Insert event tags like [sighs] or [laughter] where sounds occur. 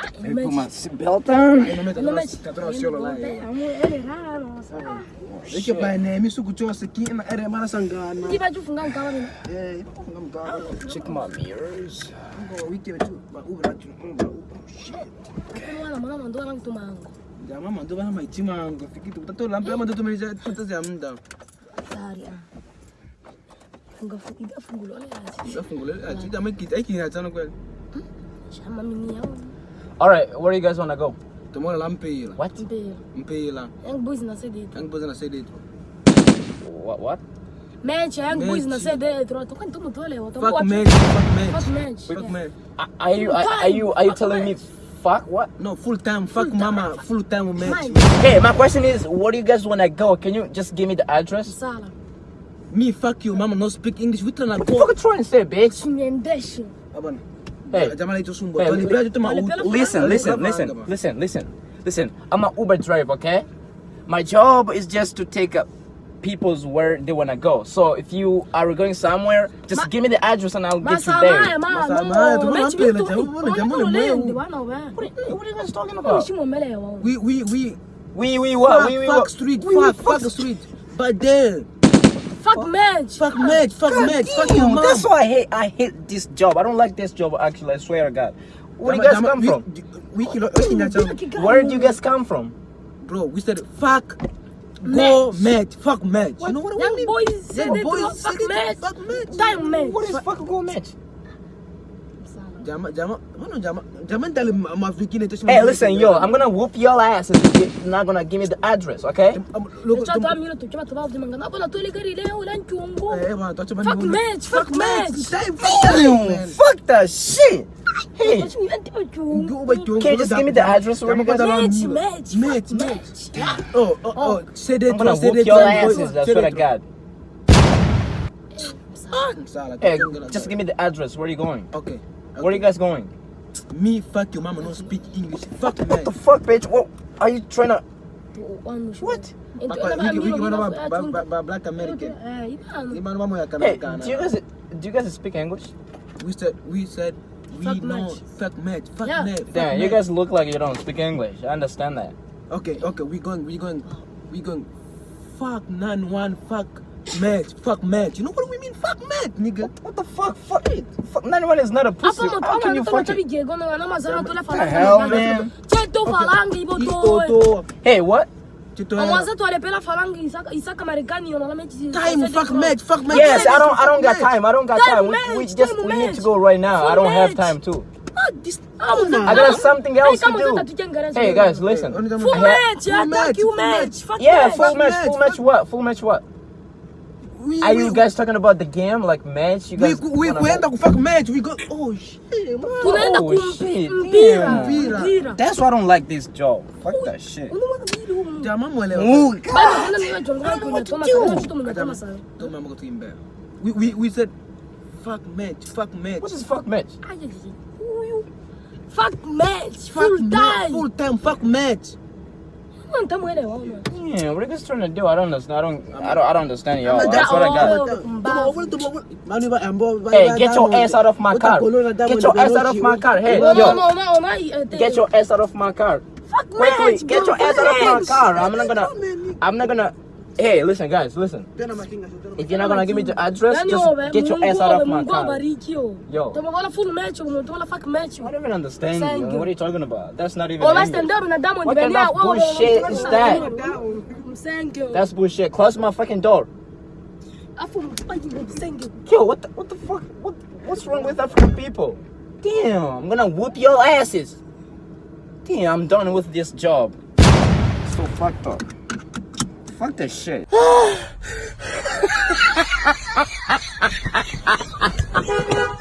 Cum Sibelta? Não me Yake ba nemi su gujewa su ki ina are marasa gana. Ki ba ju fungan gawa ne. Eh, ba fungan gawa. Check my mirrors. Ngo wiki betu ba ubra tu ba ubra. Shit. Kuma wala mama ndo lang tu mango. Ya mama ndo bana mai ti mango. Fiki tu tanto lampa mama ndo tu mai ja tanto ja mnda. Sari ah. Funga fungi da fungulo ne. Da fungulo ne. Ti da mai ki aiki na tsana kwel. Shi amma mini yawo. All right, where do you guys want to go? Tomora lampe ila. What? Mpela. Yang boys na sede. Ang boza na sede tu. What? What? Match, yang boys na Match. sede. Tro to kan tumo tole. Fuck match, fuck match. Fuck match. Are- Are you are, are you are you telling me fuck what? No, full time, fuck mama, full time match. Hey, my question is, where do you guys want to go? Can you just give me the address? Sala. Me fuck you, mama no speak English. We tryna What the go. fuck you trying to say, bitch? Sunyendesho. Abana. Hey. Jama na. Hey, Tali bra tu ma. Wale pela- Listen, listen, listen, listen, listen, listen. I'm an Uber driver, okay? My job is just to take up people's where they wanna go. So if you are going somewhere, just Ma- give me the address and I'll get you there. ya ma. Masama ya, no. tumo Match napela, bitu. jamu bole, jamu Ona le lende mweu. wana wa. What are, you, what are you guys talking about? Shimo mele wa. We we we We we what? fuck, We we fuck what? street, We, we fuck fuck street. But then Fuck match. fuck match, fuck match, fuck your mom. That's why I hate I hate this job. I don't like this job actually. I swear to God. Where do you guys come from? We kilo we na jam. Where do you guys come from? Bro, we said fuck go match, fuck match. You know what I mean? boys Young sede. boys said Fuck it, match. fuck match. Time match. What is fuck go match? Jama jama, mana jama? Jama tali ma fikine to. Hey, listen, yo, I'm gonna whoop your ass if you're not gonna give me the address, okay? Look, Cha ta milo to to ba de mangana. Bona to ile gari leo lan chungo. eh, bana, touch Fuck match, fuck match. Time, Damn, fuck that shit. Hey, me anti ba chungo. can you just give me the address where you guys are? Match, match, Match, match. Oh, oh, oh. Say that. I'm gonna whoop your young boys. asses, I Say swear to that. God. Sala, Hey, don't just give me the address. Where are you going? Okay. Where are you guys going? Me, fuck your mama, don't speak English. Fuck What man. the fuck, bitch? What are you trying to? What? Black American. Ibano. Di mana mama ya Hey, do you guys do you guys speak English? We said we said we Fuck know match. fuck match. Fuck Yeah. match. fuck Damn, you guys look like you don't speak English. I understand that. Okay, okay, we going, we going, we going. Fuck nine one, fuck match, fuck match. You know what we mean? Fuck match, nigga. What the fuck? Fuck it. Fuck, 91 is not a pussy. Apa How can you fuck it? bigye gono na mazana to la the hell, man? Che to falangi ibo to. Ito, Hey, what? to ale pela falangi isaka isaka Marekani ona la mechi. Time, fuck match, fuck match. Yes, I don't. I don't got time. I don't got Time. We, we just we need to go right now. I Full don't have time too. Ah, this, I got something else to do. Hey guys, listen. Full Full match, Full yeah, match, you full match. Yeah, match. full match. Full match. What? Full match. What? We, Are we, you guys talking about the game, like match? You guys? we, wanna we have- end up fuck match. We go. Oh shit, man. Tunaenda Oh, shit, kumpira. damn. Mpira. That's why I don't like this job. Fuck that shit. Unaona vile huko. Jamaa mwelewa. Ooh, Bana kuna niwe jonga kuna toma sana kitu mnatoma sana. Don't mama go to him back. We, we, we said, fuck match, fuck match. what is fuck match? Ai ai. Huyu. Fuck match Fuck full match, time. full time, fuck match. Mwana tamuelewa una. Yeah, what are you guys trying to do? I don't understand. I don't. I don't. I don't understand y'all. That's what I got. Hey, get your ass out of my car. Get your ass out of my car. Hey, No no yo, get your ass out of my car. fuck Quickly, get your ass out of my car. I'm not gonna. I'm not gonna. Hey, listen, guys, listen. If you're not gonna give me the address, just get your ass out of my car. yo. Yo. Tumeona full match, tumeona fuck match. I don't even understand you. What are you talking about? That's not even. English. stand up na Diamond What kind of wewe, wewe, bullshit is that? That's bullshit. Close my fucking door. Afu mpangi msenge. Yo, what the, what the fuck? What, what's wrong with African people? Damn, I'm gonna whoop your asses. Damn, I'm done with this job. So fucked up. Fuck this shit. [sighs] [laughs]